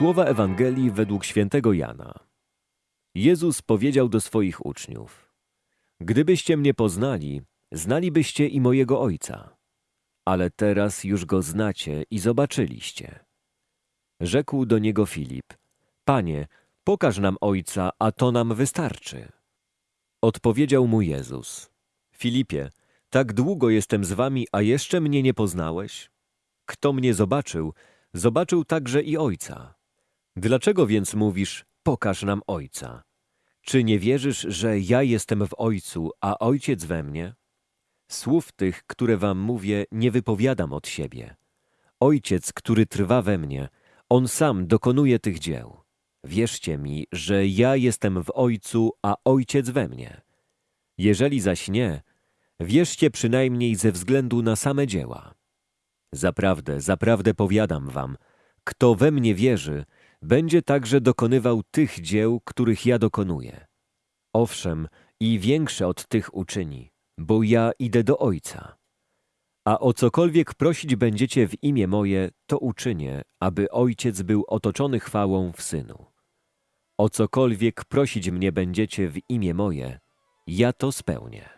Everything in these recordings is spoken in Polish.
Słowa Ewangelii według świętego Jana. Jezus powiedział do swoich uczniów: Gdybyście mnie poznali, znalibyście i mojego Ojca. Ale teraz już go znacie i zobaczyliście. Rzekł do niego Filip: Panie, pokaż nam Ojca, a to nam wystarczy. Odpowiedział mu Jezus: Filipie, tak długo jestem z wami, a jeszcze mnie nie poznałeś? Kto mnie zobaczył, zobaczył także i Ojca. Dlaczego więc mówisz, pokaż nam Ojca? Czy nie wierzysz, że ja jestem w Ojcu, a Ojciec we mnie? Słów tych, które wam mówię, nie wypowiadam od siebie. Ojciec, który trwa we mnie, On sam dokonuje tych dzieł. Wierzcie mi, że ja jestem w Ojcu, a Ojciec we mnie. Jeżeli zaś nie, wierzcie przynajmniej ze względu na same dzieła. Zaprawdę, zaprawdę powiadam wam, kto we mnie wierzy, będzie także dokonywał tych dzieł, których ja dokonuję. Owszem, i większe od tych uczyni, bo ja idę do Ojca. A o cokolwiek prosić będziecie w imię moje, to uczynię, aby Ojciec był otoczony chwałą w Synu. O cokolwiek prosić mnie będziecie w imię moje, ja to spełnię.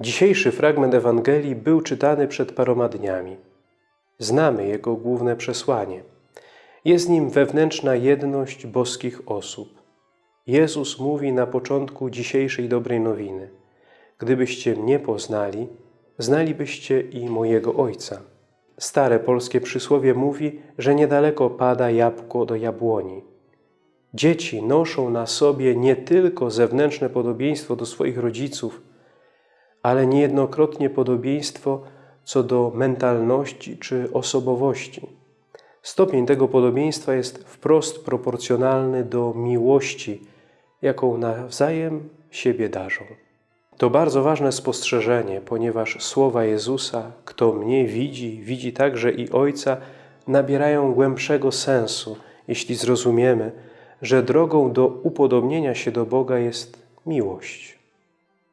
Dzisiejszy fragment Ewangelii był czytany przed paroma dniami. Znamy jego główne przesłanie. Jest nim wewnętrzna jedność boskich osób. Jezus mówi na początku dzisiejszej dobrej nowiny. Gdybyście mnie poznali, znalibyście i mojego Ojca. Stare polskie przysłowie mówi, że niedaleko pada jabłko do jabłoni. Dzieci noszą na sobie nie tylko zewnętrzne podobieństwo do swoich rodziców, ale niejednokrotnie podobieństwo co do mentalności czy osobowości. Stopień tego podobieństwa jest wprost proporcjonalny do miłości, jaką nawzajem siebie darzą. To bardzo ważne spostrzeżenie, ponieważ słowa Jezusa, kto mnie widzi, widzi także i Ojca, nabierają głębszego sensu, jeśli zrozumiemy, że drogą do upodobnienia się do Boga jest miłość.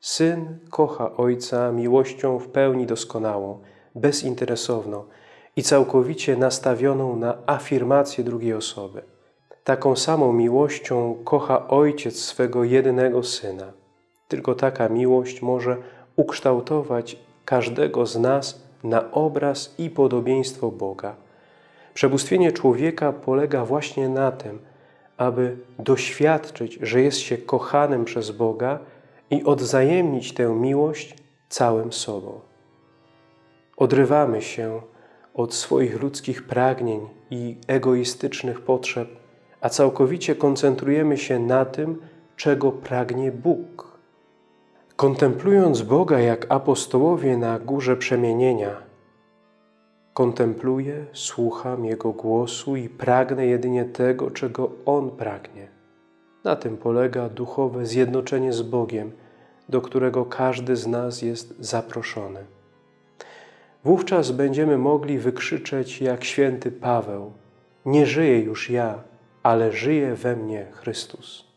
Syn kocha Ojca miłością w pełni doskonałą, bezinteresowną i całkowicie nastawioną na afirmację drugiej osoby. Taką samą miłością kocha Ojciec swego jedynego Syna. Tylko taka miłość może ukształtować każdego z nas na obraz i podobieństwo Boga. Przebóstwienie człowieka polega właśnie na tym, aby doświadczyć, że jest się kochanym przez Boga i odwzajemnić tę miłość całym sobą. Odrywamy się od swoich ludzkich pragnień i egoistycznych potrzeb, a całkowicie koncentrujemy się na tym, czego pragnie Bóg. Kontemplując Boga jak apostołowie na górze przemienienia, kontempluję, słucham Jego głosu i pragnę jedynie tego, czego On pragnie. Na tym polega duchowe zjednoczenie z Bogiem, do którego każdy z nas jest zaproszony. Wówczas będziemy mogli wykrzyczeć jak święty Paweł: Nie żyję już ja, ale żyje we mnie Chrystus.